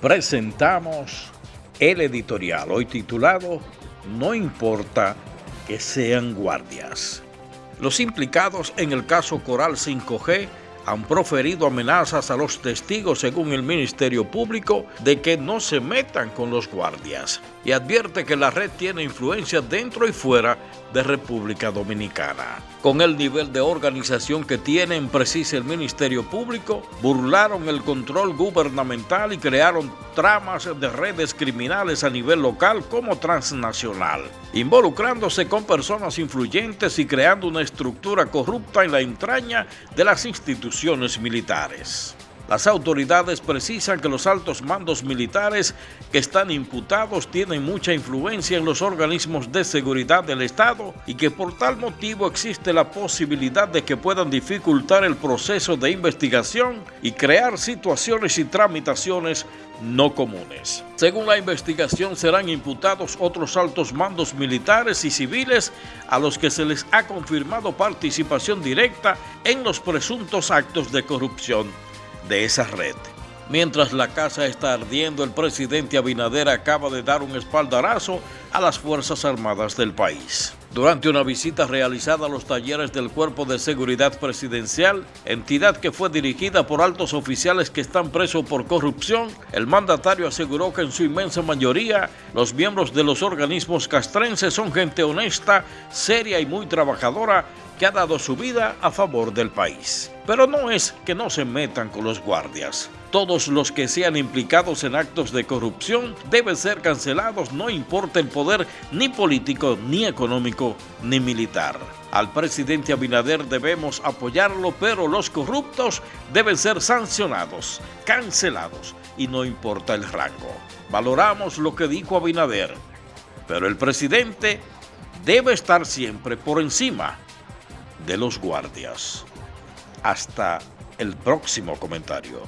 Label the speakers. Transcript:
Speaker 1: presentamos el editorial, hoy titulado No importa que sean guardias. Los implicados en el caso Coral 5G han proferido amenazas a los testigos según el Ministerio Público de que no se metan con los guardias y advierte que la red tiene influencia dentro y fuera de República Dominicana. Con el nivel de organización que tienen, precisa el Ministerio Público, burlaron el control gubernamental y crearon tramas de redes criminales a nivel local como transnacional, involucrándose con personas influyentes y creando una estructura corrupta en la entraña de las instituciones militares. Las autoridades precisan que los altos mandos militares que están imputados tienen mucha influencia en los organismos de seguridad del Estado y que por tal motivo existe la posibilidad de que puedan dificultar el proceso de investigación y crear situaciones y tramitaciones no comunes. Según la investigación serán imputados otros altos mandos militares y civiles a los que se les ha confirmado participación directa en los presuntos actos de corrupción de esa red. Mientras la casa está ardiendo, el presidente Abinader acaba de dar un espaldarazo a las Fuerzas Armadas del país. Durante una visita realizada a los talleres del Cuerpo de Seguridad Presidencial, entidad que fue dirigida por altos oficiales que están presos por corrupción, el mandatario aseguró que en su inmensa mayoría los miembros de los organismos castrenses son gente honesta, seria y muy trabajadora que ha dado su vida a favor del país. Pero no es que no se metan con los guardias. Todos los que sean implicados en actos de corrupción deben ser cancelados, no importa el poder ni político, ni económico, ni militar. Al presidente Abinader debemos apoyarlo, pero los corruptos deben ser sancionados, cancelados, y no importa el rango. Valoramos lo que dijo Abinader, pero el presidente debe estar siempre por encima de los guardias. Hasta el próximo comentario.